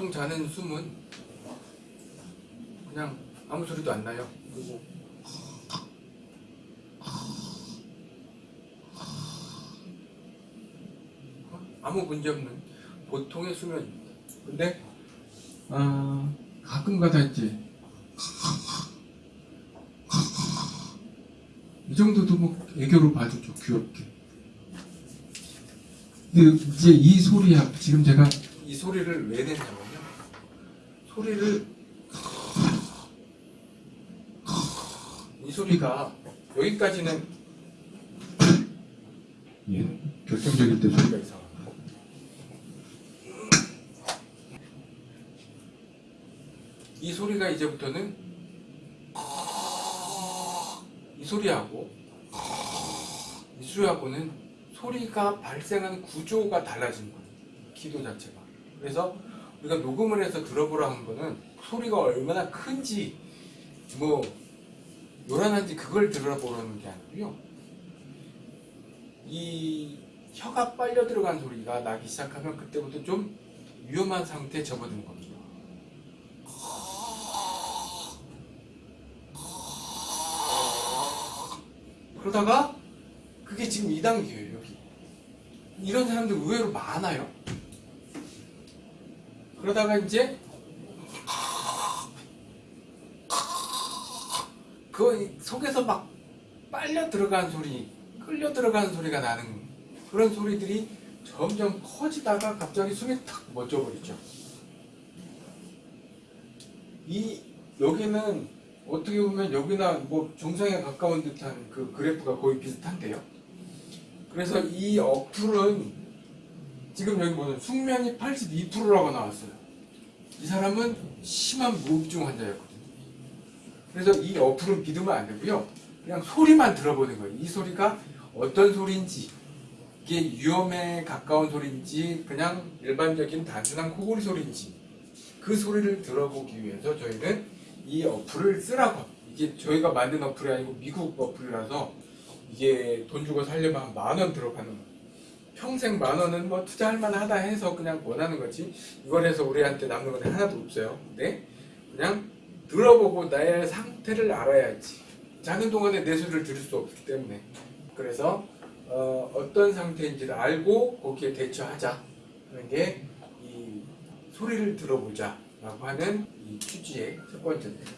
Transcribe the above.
보통 자는 숨은 그냥 아무 소리도 안 나요. 그리고 아무 문제 없는 보통의 수면입니다. 근데 아, 가끔가다 이제 이 정도도 뭐 애교로 봐주죠 귀엽게. 근데 이제 이 소리야 지금 제가 이 소리를 왜 냈냐면요. 소리를 이 소리가 여기까지는 예, 결정적일 때 소리가 이상합니다. 이 소리가 이제부터는 이 소리하고 이 소리하고는 소리가 발생하는 구조가 달라진 거예요. 기도 자체가. 그래서 우리가 녹음을 해서 들어보라 한 거는 소리가 얼마나 큰지 뭐 요란한지 그걸 들어보라는 게 아니고요. 이 혀가 빨려 들어간 소리가 나기 시작하면 그때부터 좀 위험한 상태에 접어드는 겁니다. 그러다가 그게 지금 2단계예요 여기 이런 사람들 의외로 많아요 그러다가 이제 그 속에서 막 빨려 들어간 소리 끌려 들어가는 소리가 나는 그런 소리들이 점점 커지다가 갑자기 숨이 탁 멎어버리죠 이 여기는 어떻게 보면 여기나 뭐 정상에 가까운 듯한 그 그래프가 거의 비슷한데요. 그래서 이 어플은 지금 여기 보면 숙면이 82%라고 나왔어요. 이 사람은 심한 무흡증 환자였거든요. 그래서 이 어플은 믿으면 안 되고요. 그냥 소리만 들어보는 거예요. 이 소리가 어떤 소리인지 이게 위험에 가까운 소리인지 그냥 일반적인 단순한 코골이 소리인지 그 소리를 들어보기 위해서 저희는 이 어플을 쓰라고 이게 저희가 만든 어플이 아니고 미국 어플이라서 이게 돈 주고 살려면 한 만 원 들어가는 거예요. 평생 만 원은 뭐 투자할 만하다 해서 그냥 원하는 거지. 이걸 해서 우리한테 남는 건 하나도 없어요. 근데 그냥 들어보고 나의 상태를 알아야지. 자는 동안에 내 소리를 들을 수 없기 때문에. 그래서 어, 떤 상태인지를 알고 거기에 대처하자. 하는 게 이 소리를 들어보자 라고 하는 이 취지의 첫 번째입니다.